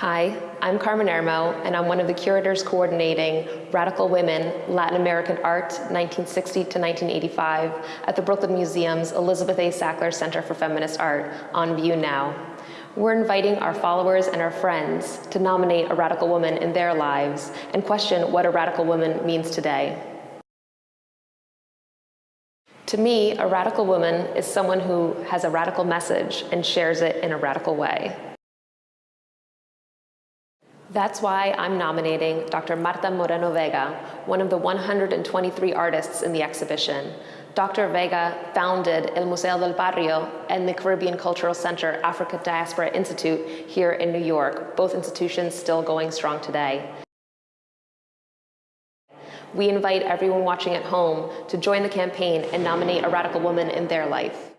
Hi, I'm Carmen Hermo, and I'm one of the curators coordinating Radical Women, Latin American Art, 1960 to 1985 at the Brooklyn Museum's Elizabeth A. Sackler Center for Feminist Art, on view now. We're inviting our followers and our friends to nominate a radical woman in their lives and question what a radical woman means today. To me, a radical woman is someone who has a radical message and shares it in a radical way. That's why I'm nominating Dr. Marta Moreno Vega, one of the 123 artists in the exhibition. Dr. Vega founded El Museo del Barrio and the Caribbean Cultural Center Africa Diaspora Institute here in New York, both institutions still going strong today. We invite everyone watching at home to join the campaign and nominate a radical woman in their life.